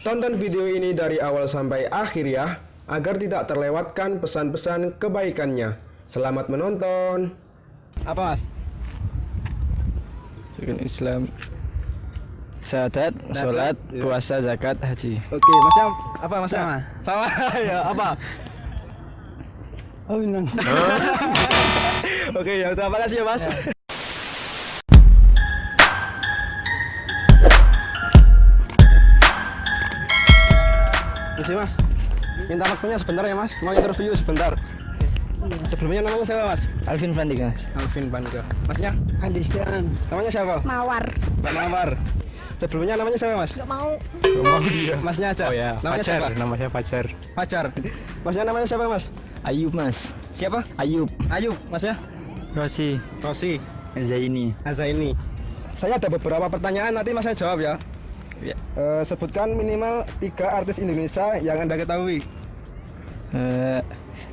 Tonton video ini dari awal sampai akhir ya, agar tidak terlewatkan pesan-pesan kebaikannya. Selamat menonton. Apa mas? Rukun Islam Syahadat, sholat, iya. puasa, zakat, haji Oke, masnya apa mas? Sama. Sama ya apa? Oh. Oke ya, terima kasih ya mas. Masih mas, minta waktunya sebentar ya mas, mau interview sebentar. Sebelumnya namanya siapa mas? Alvin Vandika mas Alvin Bandika. Masnya? Adi Istian. Namanya siapa? Mawar. Pak Mawar. Sebelumnya namanya siapa mas? Gak mau. Oh dia Masnya aja. Oh ya, Namanya Fajar, siapa? namanya Fajar Fajar. Masnya namanya siapa mas? Ayub mas Siapa? Ayub Ayub. Masnya? Rosi Rosi. Zaini Azaini. Saya ada beberapa pertanyaan nanti mas saya jawab ya. Ya. Eh, sebutkan minimal tiga artis Indonesia yang anda ketahui. Eh,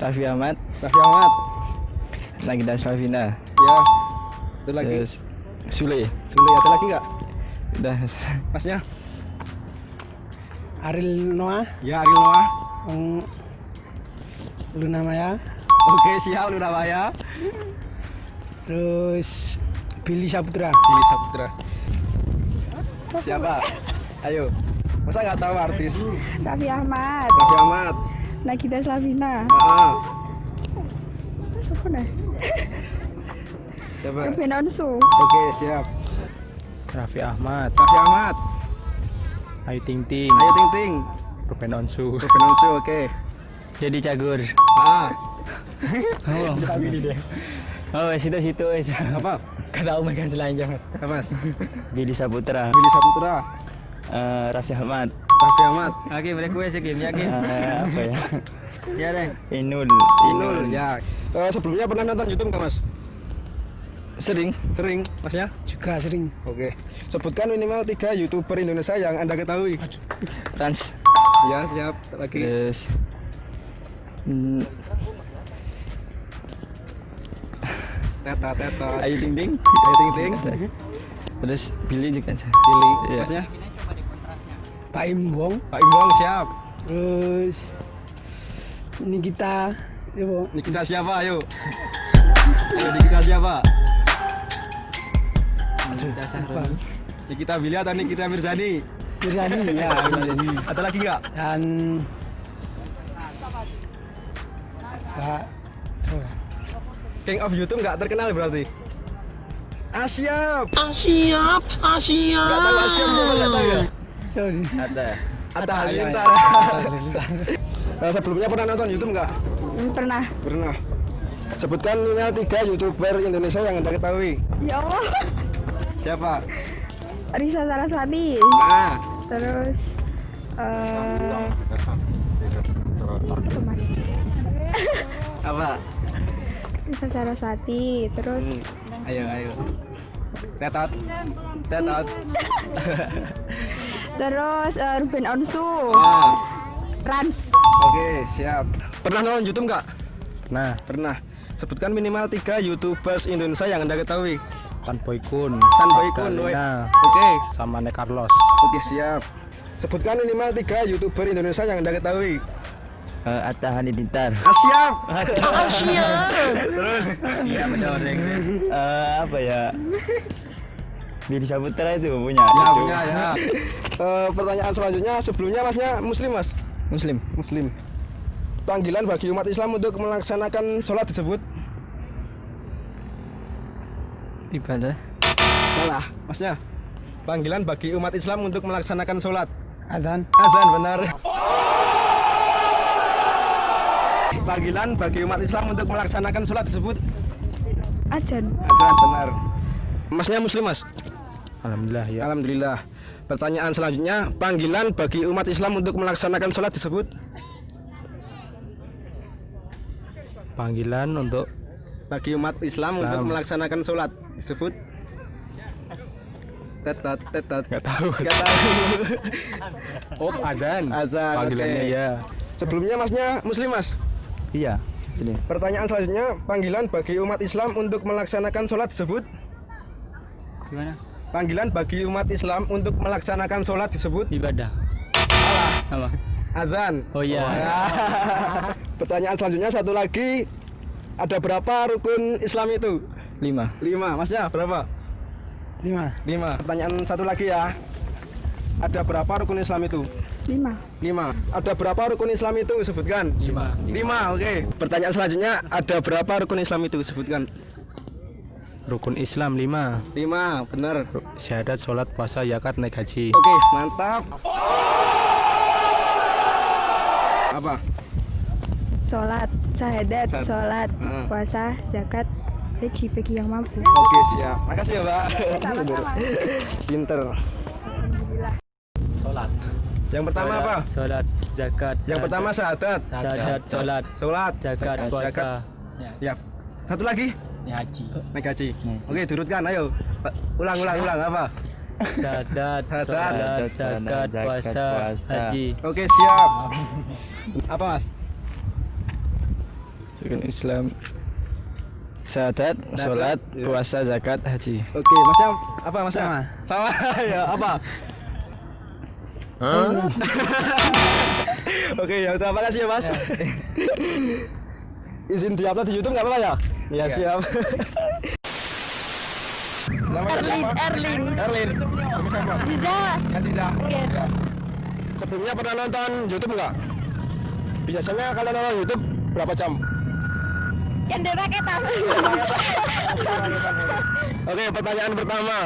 Raffi Ahmad Raffi Ahmad. Nagita Slavina Ya. Itu lagi. Terus Sule Sule ada lagi nggak? Udah Masnya? Ariel Noah. Ya Ariel Noah. Um, Luna Maya. Oke siap Lurabaya. Terus Billy Saputra. Billy Saputra. Siapa? Ayo. Masa nggak tahu artis? Raffi Ahmad. Raffi Ahmad. Nagita Slavina. Ah, Siapa dah? siapa? Ruben Onsu. Oke siap. Raffi Ahmad Raffi Ahmad. Ayu Ting Ting Ayo Ting Ting. Ruben Onsu Ruben Onsu, oke. Jadi Cagur Ah, Oh Oh situ situ wes apa? Kata Umar kan selanjang Apa mas? Billy Saputra Billy Saputra. Eh, Raffi Ahmad Raffi Ahmad. Oke mereka gue sih ya apa ya Ya deh. Inul Inul ya. Eh, sebelumnya pernah nonton YouTube nggak mas? Sering Sering, masnya? Juga sering. Oke. Sebutkan minimal tiga youtuber Indonesia yang anda ketahui. Rans Ya siap. Lagi. Terus hmm, Teta Teta. Ayu Ting Ting Ayo Ting Ting. Terus Billy juga Pilih. Iya. Masnya? Pak Imbong. Pak Imbong siap. Terus Nikita. Ya, Bo. Nikita siapa? Ayo. Ayo Nikita siapa? Apa? Nikita Billy atau Nikita Mirzani? Mirzani. Ya, Mirzani. Ada lagi nggak? Dan Pak King of YouTube nggak terkenal berarti? Ah siap. Ah siap, ah siap. Nggak tahu ah siap siapa nggak tahu Ada iya, Halilintar. Eh, sebelumnya pernah nonton YouTube nggak? Hmm, Pernah. Pernah. Sebutkan minimal tiga youtuber Indonesia yang anda ketahui. Ya Allah. Siapa? Risa Saraswati. Ah, Terus eh apa mas? apa? Risa Saraswati. Terus Hmm, Ayo, ayo. Tetot. Tetot. terus eh, Ruben Onsu. Ah, Rans. oke, siap. Pernah nonton YouTube nggak? Nah Pernah. Sebutkan minimal tiga YouTubers Indonesia yang anda ketahui. Tan Boy Kun Tan Boy Kun, woi. Kalina Oke, sama Ne Carlos oke siap. Sebutkan minimal tiga YouTuber Indonesia yang anda ketahui. Eh, Atta Halilintar Ah, siap. Terus Iya benar Eh, Apa ya Billy Saputra itu punya Ya itu. punya ya. Eh, pertanyaan selanjutnya sebelumnya masnya Muslim mas? Muslim Muslim. Panggilan bagi umat Islam untuk melaksanakan sholat disebut Ibadah salah, masnya. Panggilan bagi umat Islam untuk melaksanakan sholat. Azan. Azan benar. Panggilan bagi umat Islam untuk melaksanakan sholat disebut Ajan. azan benar. Masnya Muslim mas? Alhamdulillah ya Alhamdulillah. Pertanyaan selanjutnya, panggilan bagi umat Islam untuk melaksanakan sholat disebut Panggilan untuk bagi umat Islam, untuk Islam. melaksanakan sholat disebut tetot tetot Gak tahu Gak tahu. Oh Adan Azan, Panggilannya oke. ya Sebelumnya masnya Muslim mas. Iya Muslim Pertanyaan selanjutnya, panggilan bagi umat Islam untuk melaksanakan sholat disebut Gimana? Panggilan bagi umat Islam untuk melaksanakan sholat disebut Ibadah salah. Apa? Azan. Oh iya. Pertanyaan selanjutnya satu lagi. Ada berapa rukun Islam itu? Lima. Lima. Masnya berapa? Lima. Lima. Pertanyaan satu lagi ya. Ada berapa rukun Islam itu? Lima. Lima. Ada berapa rukun Islam itu? Sebutkan. Lima. Lima. Oke. Pertanyaan selanjutnya. Ada berapa rukun Islam itu? Sebutkan. Rukun Islam 5 Lima. Benar. Syahadat, sholat, puasa, zakat, naik haji Oke. Mantap. Apa? Sholat, syahadat, sholat, Heeh. puasa, zakat, haji bagi yang mampu. Oke siap. Makasih ya Mbak. Sama-sama. Pinter. Sholat. Yang pertama apa? Sholat, zakat. Yang pertama syahadat. Syahadat, sholat, Sholat. zakat, puasa. Ya. Satu lagi. Haji. Naik haji. Oke, turutkan ayo. Ulang ulang ulang apa? Syahadat, sholat, zakat, puasa, haji. Oke, siap. Apa, Mas? Rukun Islam. Syahadat, sholat, iya. puasa, zakat, haji. Oke, Masnya apa Masnya? Sama. Sama ya, apa? Oke, ya udah makasih ya, Mas. Izin diupload di YouTube nggak apa-apa ya? Iya, siap. Erlin, Erlin. Erlin. Aziza, Mas. Aziza. Iya. Sebelumnya pernah nonton YouTube nggak? Biasanya kalau nonton YouTube berapa jam? Yang dia pakai tahu. Oke, pertanyaan pertama.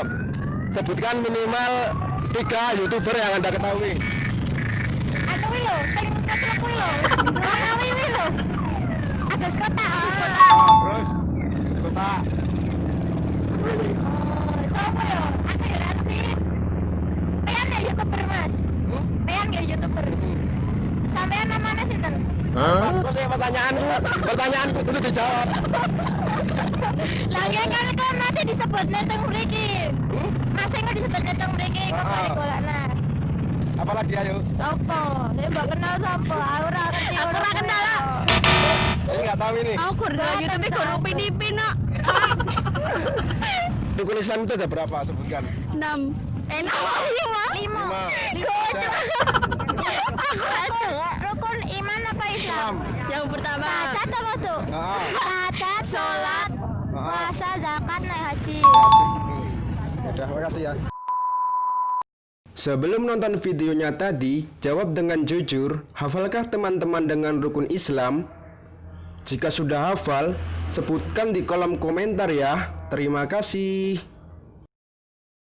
Sebutkan minimal tiga YouTuber yang Anda ketahui. Aku wih lo, sing kecil kuwi lo. Aku wih Agus kota, Agus kota. terus kota Siapa yo? Aku ya nanti. Pean ya youtuber mas. Pean ya youtuber. Sampean namanya sinten? Terus yang pertanyaanku, pertanyaanku itu dijawab. Lagi kan kan masih disebut neteng mriki. Masih kan disebut neteng mriki kok balik golekna. Apalagi ayo? Sopo? Saya mbak kenal sopo? Aku ora ngerti. Aku ora kenal lah. Saya nggak tahu ini. Aku kurang YouTube kurang pinipin nak. Rukun Islam itu ada berapa? Sebutkan. Enam. Enak lima. Lima. Lima. Rukun iman apa Islam? Yang pertama. Syahadat apa tuh? Ah. Syahadat, sholat, puasa, zakat, naik haji. Udah, makasih ya. Sebelum nonton videonya tadi, jawab dengan jujur, hafalkah teman-teman dengan rukun Islam? Jika sudah hafal, sebutkan di kolom komentar ya. Terima kasih.